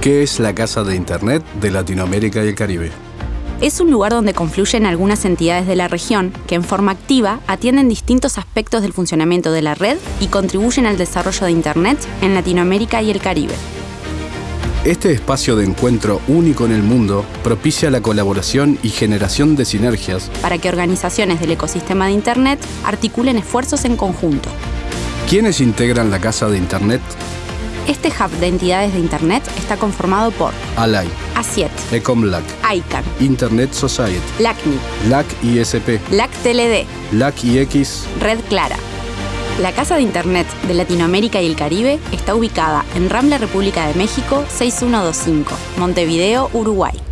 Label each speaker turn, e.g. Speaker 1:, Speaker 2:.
Speaker 1: ¿Qué es la Casa de Internet de Latinoamérica y el Caribe?
Speaker 2: Es un lugar donde confluyen algunas entidades de la región que en forma activa atienden distintos aspectos del funcionamiento de la red y contribuyen al desarrollo de Internet en Latinoamérica y el Caribe.
Speaker 1: Este espacio de encuentro único en el mundo propicia la colaboración y generación de sinergias
Speaker 2: para que organizaciones del ecosistema de Internet articulen esfuerzos en conjunto.
Speaker 1: ¿Quiénes integran la Casa de Internet?
Speaker 2: Este hub de entidades de Internet está conformado por
Speaker 1: ALAI,
Speaker 2: ASIET,
Speaker 1: Ecomlac,
Speaker 2: ICANN,
Speaker 1: Internet Society,
Speaker 2: LACNI,
Speaker 1: LAC ISP,
Speaker 2: LAC TLD,
Speaker 1: LAC IX,
Speaker 2: Red Clara. La Casa de Internet de Latinoamérica y el Caribe está ubicada en Rambla, República de México 6125, Montevideo, Uruguay.